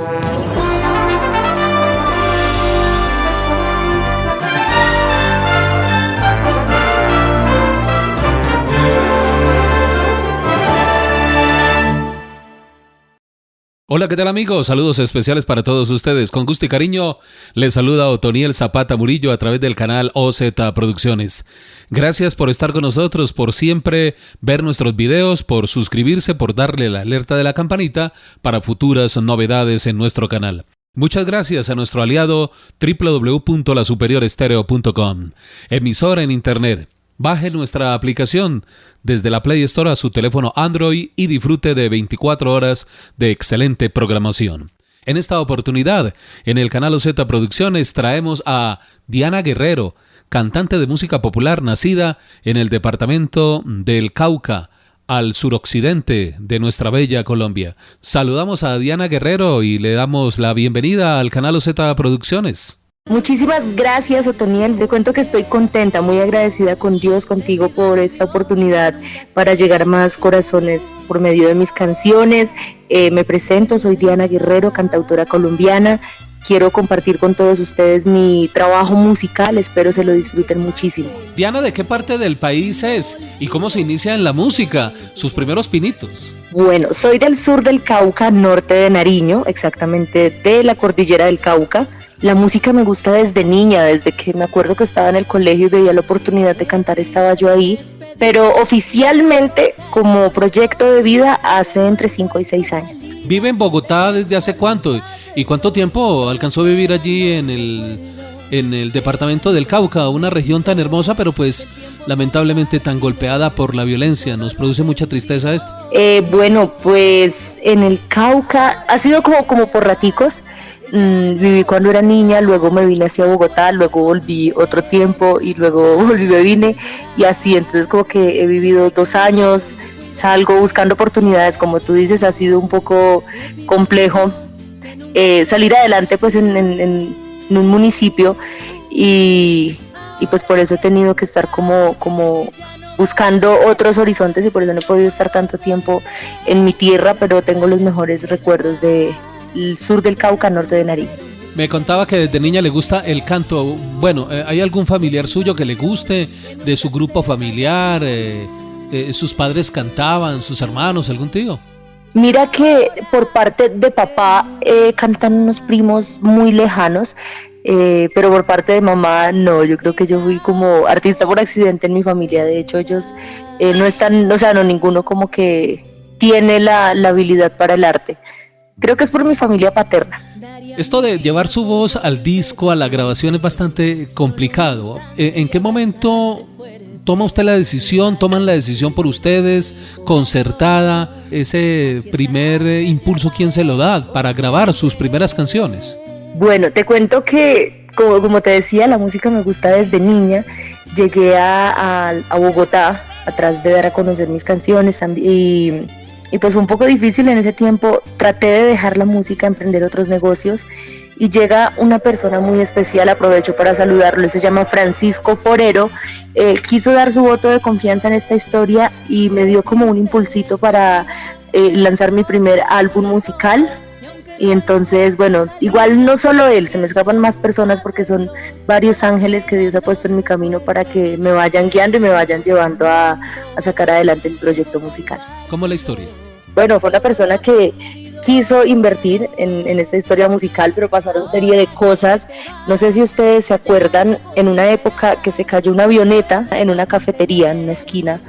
Thank you. Hola, ¿qué tal amigos? Saludos especiales para todos ustedes. Con gusto y cariño les saluda Otoniel Zapata Murillo a través del canal OZ Producciones. Gracias por estar con nosotros, por siempre ver nuestros videos, por suscribirse, por darle la alerta de la campanita para futuras novedades en nuestro canal. Muchas gracias a nuestro aliado www.lasuperiorestereo.com, emisora en Internet Baje nuestra aplicación desde la Play Store a su teléfono Android y disfrute de 24 horas de excelente programación. En esta oportunidad, en el canal OZ Producciones traemos a Diana Guerrero, cantante de música popular nacida en el departamento del Cauca, al suroccidente de nuestra bella Colombia. Saludamos a Diana Guerrero y le damos la bienvenida al canal OZ Producciones. Muchísimas gracias, Otoniel. Te cuento que estoy contenta, muy agradecida con Dios, contigo por esta oportunidad para llegar a más corazones por medio de mis canciones. Eh, me presento, soy Diana Guerrero, cantautora colombiana. Quiero compartir con todos ustedes mi trabajo musical, espero se lo disfruten muchísimo. Diana, ¿de qué parte del país es y cómo se inicia en la música? Sus primeros pinitos. Bueno, soy del sur del Cauca, norte de Nariño, exactamente de la cordillera del Cauca. La música me gusta desde niña, desde que me acuerdo que estaba en el colegio y veía la oportunidad de cantar, estaba yo ahí. Pero oficialmente, como proyecto de vida, hace entre 5 y 6 años. ¿Vive en Bogotá desde hace cuánto? ¿Y cuánto tiempo alcanzó a vivir allí en el, en el departamento del Cauca, una región tan hermosa, pero pues lamentablemente tan golpeada por la violencia. ¿Nos produce mucha tristeza esto? Eh, bueno, pues en el Cauca ha sido como, como por raticos. Mm, viví cuando era niña, luego me vine hacia Bogotá, luego volví otro tiempo y luego volví, me vine y así, entonces como que he vivido dos años, salgo buscando oportunidades, como tú dices, ha sido un poco complejo eh, salir adelante pues en, en, un municipio. Y, y, pues por eso he tenido que estar como, como buscando otros horizontes y por eso no he podido estar tanto tiempo en mi tierra, pero tengo los mejores recuerdos de, el sur del Cauca, norte de Nariño. Me contaba que desde niña le gusta el canto. Bueno, eh, ¿hay algún familiar suyo que le guste de su grupo familiar? Eh, eh, ¿Sus padres cantaban, sus hermanos, algún tío? Mira que por parte de papá cantan unos primos muy lejanos, pero por parte de mamá no, yo creo que yo fui como artista por accidente en mi familia, de hecho ellos no están, o sea, no ninguno como que tiene la, la habilidad para el arte. Creo que es por mi familia paterna. Esto de llevar su voz al disco, a la grabación es bastante complicado. Eh, ¿En qué momento toma usted la decisión, toman la decisión por ustedes, concertada, ese primer eh, impulso, ¿quién se lo da para grabar sus primeras canciones? Bueno, te cuento que, como, te decía, la música me gusta desde niña. Llegué a, a Bogotá atrás de dar a conocer mis canciones y y pues fue un poco difícil en ese tiempo. Traté de dejar la música, emprender otros negocios y llega una persona muy especial, aprovecho para saludarlo, se llama Francisco Forero, eh, quiso dar su voto de confianza en esta historia y me dio como un impulsito para eh, lanzar mi primer álbum musical. Y entonces, bueno, igual no solo él, se me escapan más personas porque son varios ángeles que Dios ha puesto en mi camino para que me vayan guiando y me vayan llevando a, a sacar adelante mi proyecto musical. ¿Cómo la historia? bueno, fue una persona que quiso invertir en, esta historia musical, pero pasaron serie de cosas. No sé si ustedes se acuerdan, en una época que se cayó una avioneta en una cafetería, en una esquina,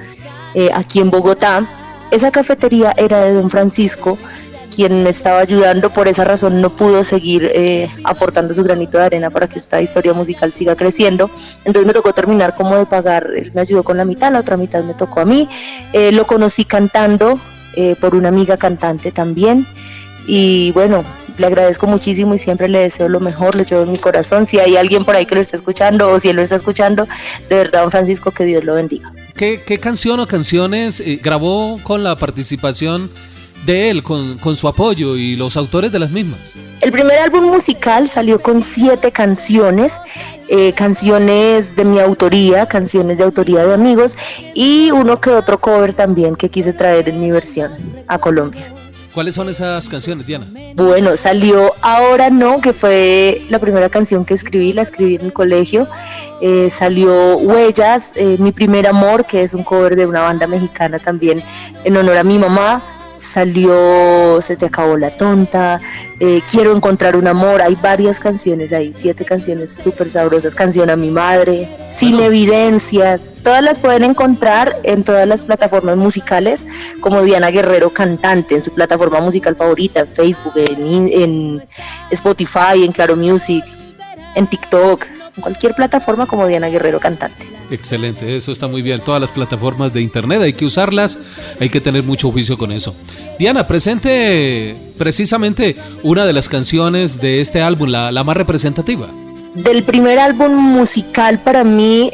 eh, aquí en Bogotá. Esa cafetería era de don Francisco, quien me estaba ayudando, por esa razón no pudo seguir eh, aportando su granito de arena para que esta historia musical siga creciendo. Entonces me tocó terminar como de pagar, él me ayudó con la mitad, la otra mitad me tocó a mí. Eh, lo conocí cantando eh, por una amiga cantante también. Y bueno, le agradezco muchísimo y siempre le deseo lo mejor, le llevo en mi corazón. Si hay alguien por ahí que lo está escuchando o si él lo está escuchando, de verdad, don Francisco, que Dios lo bendiga. ¿Qué, qué canción o canciones eh, grabó con la participación de él, con, con su apoyo y los autores de las mismas? El primer álbum musical salió con siete canciones, eh, canciones de mi autoría, canciones de autoría de amigos y uno que otro cover también que quise traer en mi versión a Colombia. ¿Cuáles son esas canciones, Diana? Bueno, salió Ahora No, que fue la primera canción que escribí, la escribí en el colegio. Eh, salió Huellas, eh, Mi Primer Amor, que es un cover de una banda mexicana también en honor a mi mamá salió Se te acabó la tonta, eh, Quiero encontrar un amor, hay varias canciones ahí, siete canciones súper sabrosas, Canción a mi madre, Sin evidencias, todas las pueden encontrar en todas las plataformas musicales como Diana Guerrero Cantante, en su plataforma musical favorita, en Facebook, en, en Spotify, en Claro Music, en TikTok, en cualquier plataforma como Diana Guerrero Cantante. Excelente, eso está muy bien. Todas las plataformas de internet hay que usarlas, hay que tener mucho juicio con eso. Diana, presente precisamente una de las canciones de este álbum, la, la más representativa. Del primer álbum musical para mí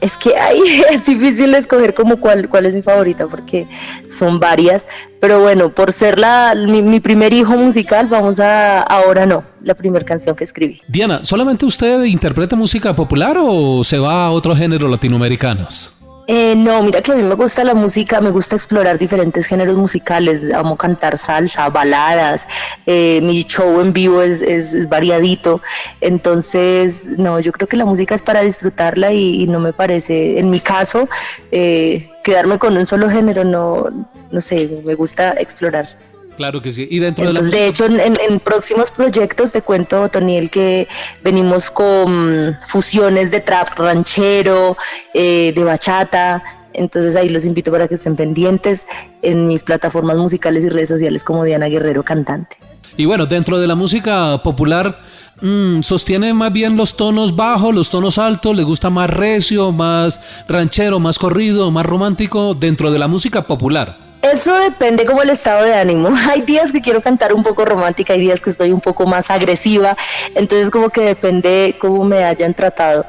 es que ahí es difícil escoger como cuál, cuál es mi favorita porque son varias, pero bueno, por ser la, mi, primer hijo musical, vamos a Ahora no, la primera canción que escribí. Diana, ¿solamente usted interpreta música popular o se va a otros géneros latinoamericanos? Eh, no, mira que a mí me gusta la música, me gusta explorar diferentes géneros musicales, amo cantar salsa, baladas, eh, mi show en vivo es, es, variadito, entonces no, yo creo que la música es para disfrutarla y, no me parece, en mi caso, eh, quedarme con un solo género, no, no sé, me gusta explorar. Claro que sí. Y dentro de la De hecho, en, próximos proyectos te cuento, Toniel, que venimos con fusiones de trap ranchero, eh, de bachata. Entonces ahí los invito para que estén pendientes en mis plataformas musicales y redes sociales como Diana Guerrero Cantante. Y bueno, dentro de la música popular, mm, ¿sostiene más bien los tonos bajos, los tonos altos? ¿Le gusta más recio, más ranchero, más corrido, más romántico dentro de la música popular? Eso depende como el estado de ánimo. Hay días que quiero cantar un poco romántica, hay días que estoy un poco más agresiva, entonces como que depende cómo me hayan tratado.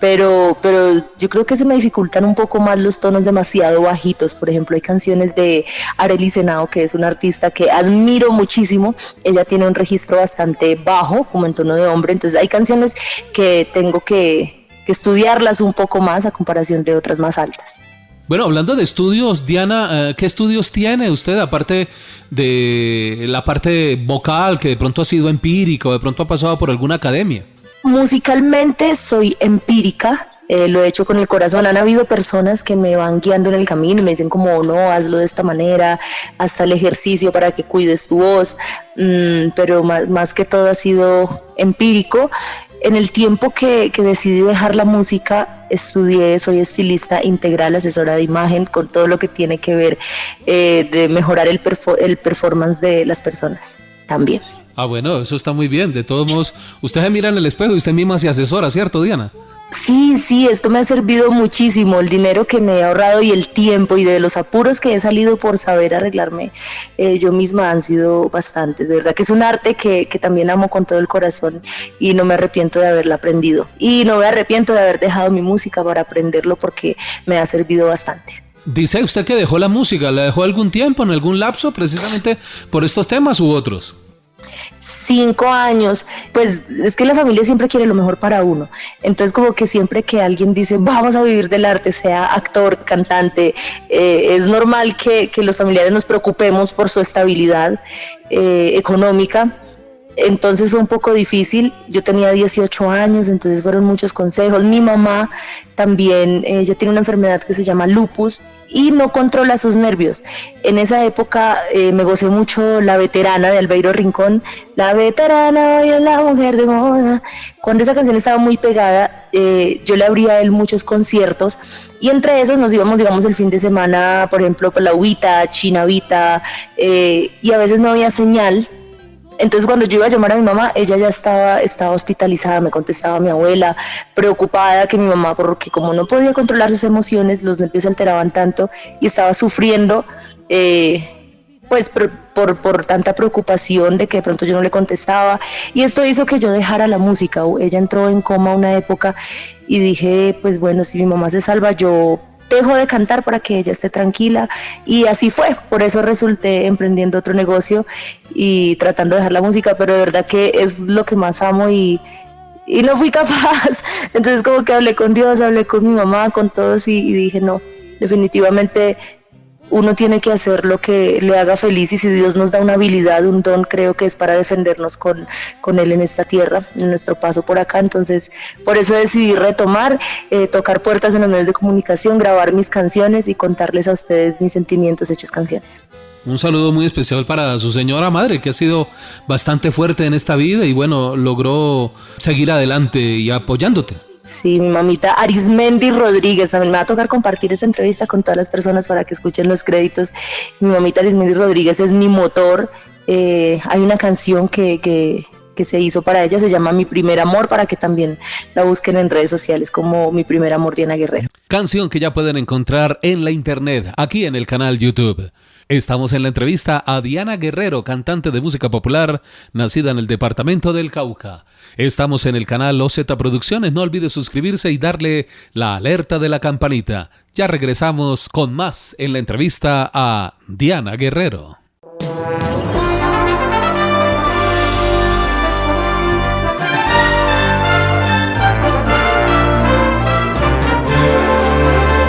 Pero, pero yo creo que se me dificultan un poco más los tonos demasiado bajitos. Por ejemplo, hay canciones de Arely Senao, que es una artista que admiro muchísimo. Ella tiene un registro bastante bajo, como en tono de hombre. Entonces hay canciones que tengo que estudiarlas un poco más a comparación de otras más altas. Bueno, hablando de estudios, Diana, eh, ¿qué estudios tiene usted aparte de la parte vocal que de pronto ha sido empírica o de pronto ha pasado por alguna academia? Musicalmente soy empírica, eh, lo he hecho con el corazón. Han habido personas que me van guiando en el camino y me dicen como, no, hazlo de esta manera, hasta el ejercicio para que cuides tu voz, mm, pero más, más, que todo ha sido empírico. En el tiempo que, decidí dejar la música, estudié, soy estilista integral, asesora de imagen, con todo lo que tiene que ver eh, de mejorar el, el performance de las personas también. Ah, bueno, eso está muy bien. De todos modos, usted se mira en el espejo y usted misma se asesora, ¿cierto, Diana? Sí, sí, esto me ha servido muchísimo, el dinero que me he ahorrado y el tiempo y de los apuros que he salido por saber arreglarme eh, yo misma han sido bastantes. De verdad que es un arte que, que también amo con todo el corazón y no me arrepiento de haberla aprendido. Y no me arrepiento de haber dejado mi música para aprenderlo porque me ha servido bastante. Dice usted que dejó la música, ¿la dejó algún tiempo, en algún lapso, precisamente por estos temas u otros? cinco años, pues es que la familia siempre quiere lo mejor para uno. Entonces como que siempre que alguien dice vamos a vivir del arte, sea actor, cantante, eh, es normal que, los familiares nos preocupemos por su estabilidad eh, económica entonces fue un poco difícil. Yo tenía 18 años, entonces fueron muchos consejos. Mi mamá también, ella tiene una enfermedad que se llama lupus y no controla sus nervios. En esa época eh, me gocé mucho La Veterana de Albeiro Rincón. La Veterana hoy es la mujer de moda. Cuando esa canción estaba muy pegada, eh, yo le abría a él muchos conciertos y entre esos nos íbamos, digamos, el fin de semana, por ejemplo, la Huita, Chinavita, eh, y a veces no había señal entonces cuando yo iba a llamar a mi mamá, ella ya estaba, estaba hospitalizada, me contestaba mi abuela, preocupada que mi mamá, porque como no podía controlar sus emociones, los nervios se alteraban tanto y estaba sufriendo, eh, pues por, por, tanta preocupación de que de pronto yo no le contestaba. Y esto hizo que yo dejara la música. Ella entró en coma una época y dije, pues bueno, si mi mamá se salva, yo dejo de cantar para que ella esté tranquila. Y así fue, por eso resulté emprendiendo otro negocio y tratando de dejar la música, pero de verdad que es lo que más amo y, y no fui capaz, entonces como que hablé con Dios, hablé con mi mamá, con todos y, dije no, definitivamente uno tiene que hacer lo que le haga feliz y si Dios nos da una habilidad, un don, creo que es para defendernos con, con Él en esta tierra, en nuestro paso por acá. Entonces, por eso decidí retomar, eh, tocar puertas en los medios de comunicación, grabar mis canciones y contarles a ustedes mis sentimientos hechos canciones. Un saludo muy especial para su señora madre, que ha sido bastante fuerte en esta vida y bueno, logró seguir adelante y apoyándote. Sí, mi mamita Arismendi Rodríguez. A mí me va a tocar compartir esa entrevista con todas las personas para que escuchen los créditos. Mi mamita Arismendi Rodríguez es mi motor. Eh, hay una canción que, que, que se hizo para ella, se llama Mi Primer Amor, para que también la busquen en redes sociales como Mi Primer Amor Diana Guerrero. Canción que ya pueden encontrar en la internet, aquí en el canal YouTube. Estamos en la entrevista a Diana Guerrero, cantante de música popular, nacida en el departamento del Cauca. Estamos en el canal OZ Producciones, no olvide suscribirse y darle la alerta de la campanita. Ya regresamos con más en la entrevista a Diana Guerrero.